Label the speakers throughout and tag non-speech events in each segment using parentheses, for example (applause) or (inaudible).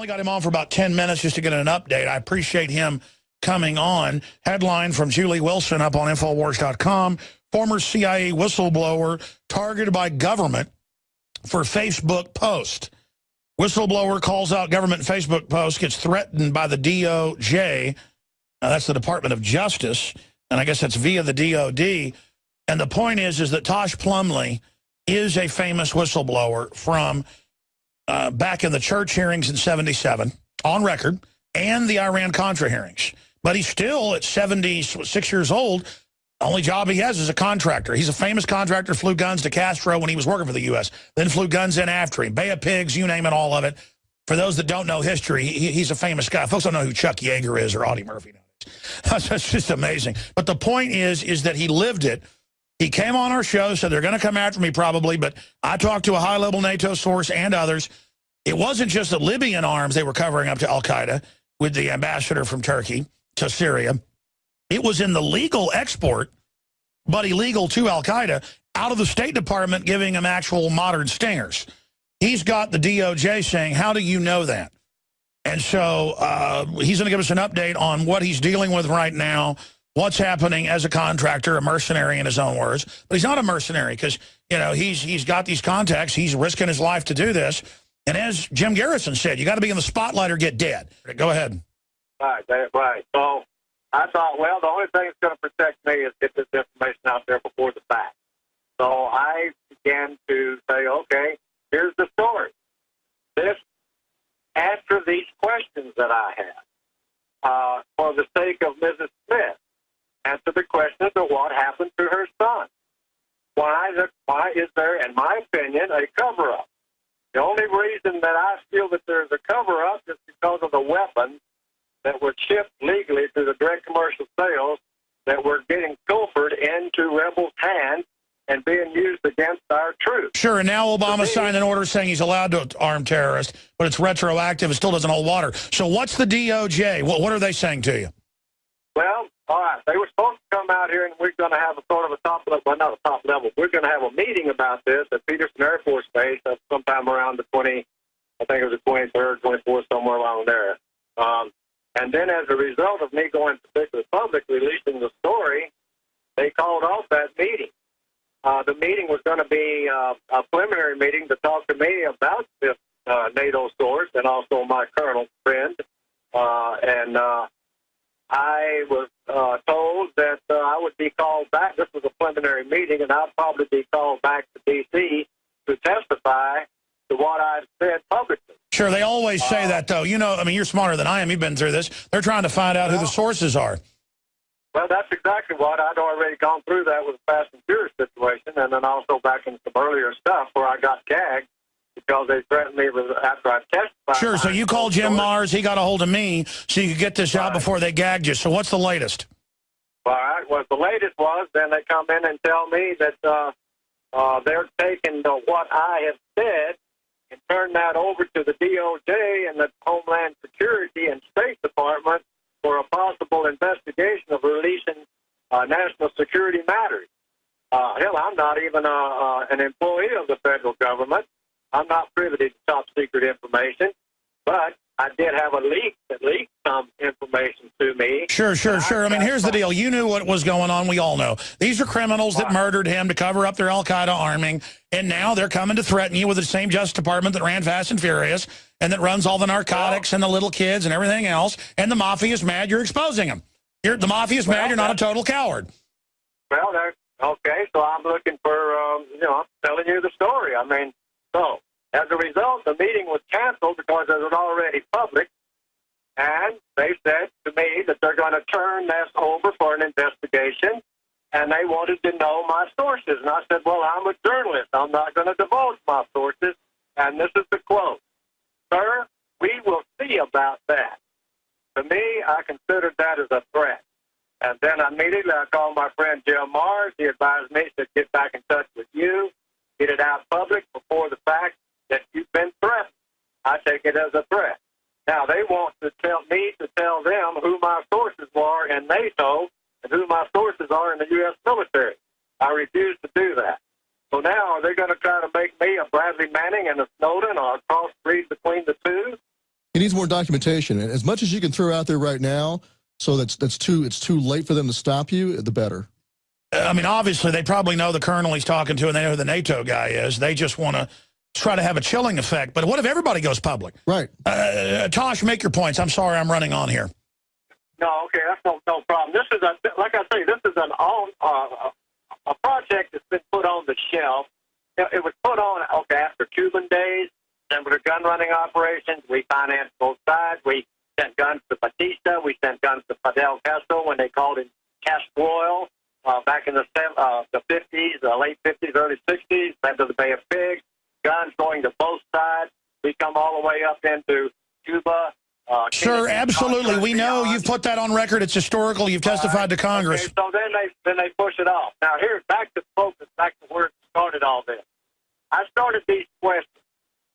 Speaker 1: Only got him on for about 10 minutes just to get an update. I appreciate him coming on. Headline from Julie Wilson up on Infowars.com. Former CIA whistleblower targeted by government for Facebook post. Whistleblower calls out government Facebook post, gets threatened by the DOJ. Now, that's the Department of Justice, and I guess that's via the DOD. And the point is, is that Tosh Plumlee is a famous whistleblower from uh, back in the church hearings in 77, on record, and the Iran-Contra hearings. But he's still, at 76 years old, only job he has is a contractor. He's a famous contractor, flew guns to Castro when he was working for the U.S., then flew guns in after him. Bay of Pigs, you name it, all of it. For those that don't know history, he, he's a famous guy. Folks don't know who Chuck Yeager is or Audie Murphy. (laughs) That's just amazing. But the point is, is that he lived it. He came on our show, said they're going to come after me probably, but I talked to a high-level NATO source and others. It wasn't just the Libyan arms they were covering up to al-Qaeda with the ambassador from Turkey to Syria. It was in the legal export, but illegal to al-Qaeda, out of the State Department giving them actual modern stingers. He's got the DOJ saying, how do you know that? And so uh, he's going to give us an update on what he's dealing with right now, what's happening as a contractor, a mercenary in his own words. But he's not a mercenary because, you know, he's he's got these contacts. He's risking his life to do this. And as Jim Garrison said, you got to be in the spotlight or get dead. Go ahead.
Speaker 2: Right, right. So I thought, well, the only thing that's going to protect me is get this information out there before the fact. So I began to say, okay, here's the story. This, answer these questions that I have uh, for the sake of Mrs. Smith. Answer the questions of what happened to her son. Why, the, why is there, in my opinion, a cover-up? The only reason that I feel that there's a cover-up is because of the weapons that were shipped legally through the direct commercial sales that were getting pilfered into rebels' hands and being used against our troops.
Speaker 1: Sure, and now Obama signed an order saying he's allowed to arm terrorists, but it's retroactive. It still doesn't hold water. So what's the DOJ? What, what are they saying to you?
Speaker 2: Well, all right. They were supposed to come out here, and we're going to have a sort of a top level, well, not a top level. We're going to have a meeting about this at Peterson Air Force Base sometime around the 20, I think it was the 23rd, 24th, somewhere around there. Um, and then as a result of me going to the public releasing the story, they called off that meeting. Uh, the meeting was going to be uh, a preliminary meeting to talk to me about this uh, NATO source and also my colonel friend. Uh, and uh, I was uh, told that uh, I would be called back. This was a preliminary meeting, and I'd probably be called back to D.C. to testify to what I've said publicly.
Speaker 1: Sure, they always say uh, that, though. You know, I mean, you're smarter than I am. You've been through this. They're trying to find out well, who the sources are.
Speaker 2: Well, that's exactly what I'd already gone through that with the Fast and Furious situation, and then also back in some earlier stuff where I got gagged because they threatened me with, after I testified.
Speaker 1: Sure, so you called Jim Marrs. he got a hold of me, so you could get this right. out before they gagged you. So what's the latest?
Speaker 2: All right, well, the latest was then they come in and tell me that uh, uh, they're taking the, what I have said and turn that over to the DOJ and the Homeland Security and State Department for a possible investigation of releasing uh, national security matters. Uh, hell, I'm not even a, uh, an employee of the federal government. I'm not privy to top secret information, but I did have a leak that leaked some information to me.
Speaker 1: Sure, sure, sure. I, I mean, here's the deal. You knew what was going on. We all know. These are criminals that murdered him to cover up their al-Qaeda arming, and now they're coming to threaten you with the same Justice Department that ran Fast and Furious and that runs all the narcotics well, and the little kids and everything else, and the mafia is mad you're exposing them. You're, the mafia is well, mad you're not a total coward.
Speaker 2: Well, okay, so I'm looking for, um, you know, I'm telling you the story. I mean, so as a result, the meeting was canceled because it was already public, and they said to me that they're going to turn this over for an investigation, and they wanted to know my sources. And I said, well, I'm a journalist. I'm not going to divulge my sources. And this is the quote. Sir, we will see about that. To me, I considered that as a threat. And then immediately I called my friend Jim Marrs. He advised me to get back in touch with you, get it out public before the fact, that you've been threatened. I take it as a threat. Now, they want to tell me to tell them who my sources are in NATO and who my sources are in the U.S. military. I refuse to do that. So now, are they going to try to make me a Bradley Manning and a Snowden or a crossbreed between the two?
Speaker 3: He needs more documentation. And as much as you can throw out there right now, so that's that's too it's too late for them to stop you, the better.
Speaker 1: I mean, obviously, they probably know the colonel he's talking to and they know who the NATO guy is. They just want to try to have a chilling effect. But what if everybody goes public?
Speaker 3: Right.
Speaker 1: Uh, Tosh, make your points. I'm sorry I'm running on here.
Speaker 2: No, okay, that's no, no problem. This is a, like I say, this is an on, uh, a project that's been put on the shelf. It, it was put on, okay, after Cuban days, then with the gun running operations, we financed both sides. We sent guns to Batista. We sent guns to Fidel Castro when they called him Castro uh, back in the uh, the 50s, the late 50s, early 60s, then to the Bay of Pigs. Guns going to both sides. We come all the way up into Cuba. Uh,
Speaker 1: sure, absolutely. We know you've put that on record. It's historical. You've testified to Congress.
Speaker 2: Okay, so then they then they push it off. Now here's back to focus, back to where it started all this. I started these questions.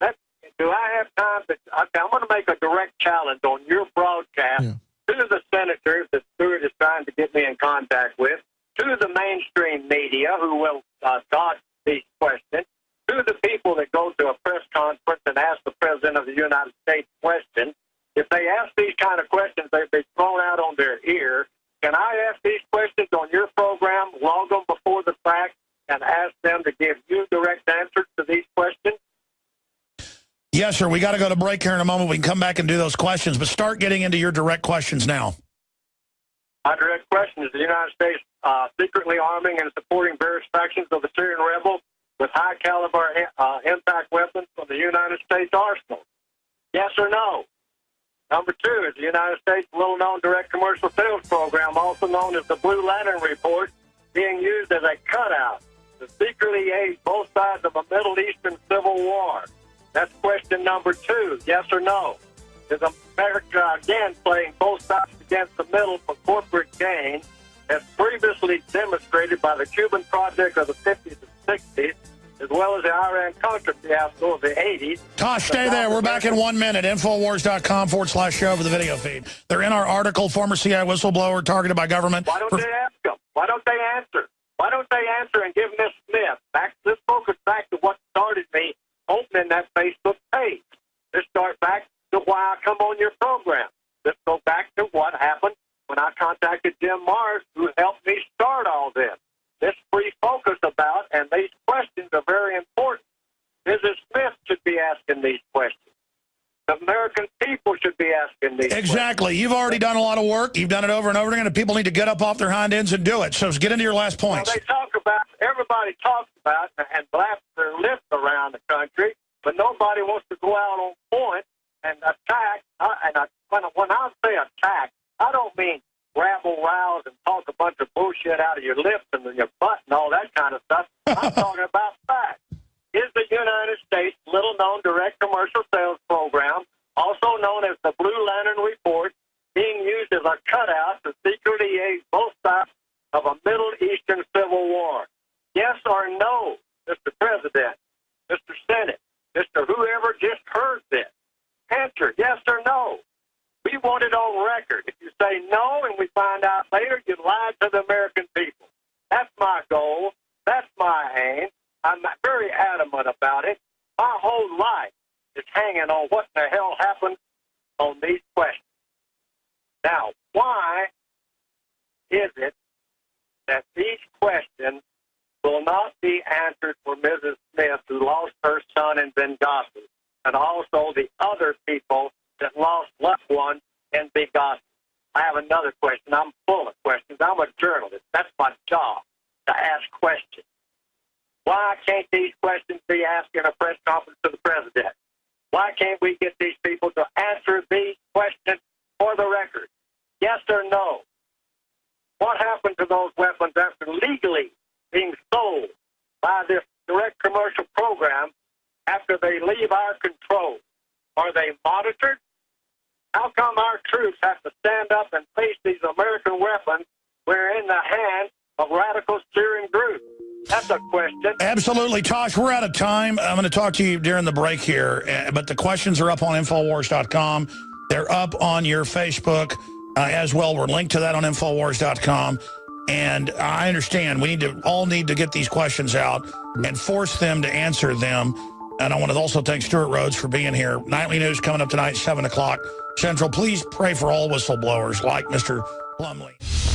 Speaker 2: That, do I have time to? Okay, I'm going to make a direct challenge on your broadcast yeah. to the senators that Stewart is trying to get me in contact with, to the mainstream media who will uh, dodge these questions, to the people that go to a press conference and ask the president of the United States questions if they ask these kind of questions, they've been thrown out on their ear. Can I ask these questions on your program, log them before the fact, and ask them to give you direct answers to these questions?
Speaker 1: Yes, sir. We got to go to break here in a moment. We can come back and do those questions, but start getting into your direct questions now.
Speaker 2: My direct question is the United States uh, secretly arming and supporting various factions of the Syrian rebels with high caliber uh, impact weapons from the United States arsenal? Yes or no? Number two is the United States little known direct commercial sales program, also known as the Blue Lantern Report, being used as a cutout to secretly aid both sides of a Middle Eastern civil war. That's question number two, yes or no? Is America again playing both sides against the middle for corporate gain, as previously demonstrated by the Cuban project of the 50s and 60s, as well as the Iran-Contra fiasco of the 80s.
Speaker 1: Tosh, stay there. We're back in one minute. Infowars.com forward slash show for the video feed. They're in our article, former CIA whistleblower targeted by government.
Speaker 2: Why don't they ask them? Why don't they answer? Why don't they answer and give Miss Smith back? Let's focus back to what started me opening that Facebook page. Let's start back to why I come on your program. Let's go back to what happened when I contacted Jim Marrs, who helped me start all this this free focus about, and these questions are very important. Mrs. Smith should be asking these questions. The American people should be asking these
Speaker 1: Exactly.
Speaker 2: Questions.
Speaker 1: You've already done a lot of work. You've done it over and over again, and people need to get up off their hind ends and do it. So get into your last points.
Speaker 2: Well, they talk about, everybody talks about and blasts their lips around the country, but nobody wants to go out on point and attack. And I, when, when I say attack, I don't mean rabble rouse and talk a bunch of bullshit out of your lips and your butt and all that kind of stuff. I'm talking about facts. Is the United States little known direct commercial sales program, also known as the Blue Lantern Report, being used as a cutout to secretly aid both sides of a Middle Eastern civil war? Yes or no, Mr. President, Mr. Senate, Mr. Whoever just heard this? Answer yes or no. We want it on record. If you say no and we find out later, you lied to the American people. That's my goal. That's my aim. I'm very adamant about it. My whole life is hanging on what the hell happened on these questions. Now, why is it that these questions will not be answered for Mrs. Smith, who lost her son in Benghazi, and also the other people that lost loved ones in Benghazi. I have another question. I'm full of questions. I'm a journalist. That's my job, to ask questions. Why can't these questions be asked in a press conference to the can't we get these people to answer these questions for the record? Yes or no? What happened to those weapons after legally being sold by this direct commercial program after they leave our control? Are they monitored? How come our troops have to stand up and face these American weapons when they're in the hands of radical Syrian groups? That's a question.
Speaker 1: Absolutely. Tosh, we're out of time. I'm going to talk to you during the break here, eh, but the questions are up on Infowars.com. They're up on your Facebook uh, as well. We're linked to that on Infowars.com. And I understand we need to all need to get these questions out and force them to answer them And I want to also thank Stewart Rhodes for being here. Nightly news coming up tonight, 7 o'clock Central. Please pray for all whistleblowers like Mr. Plumlee.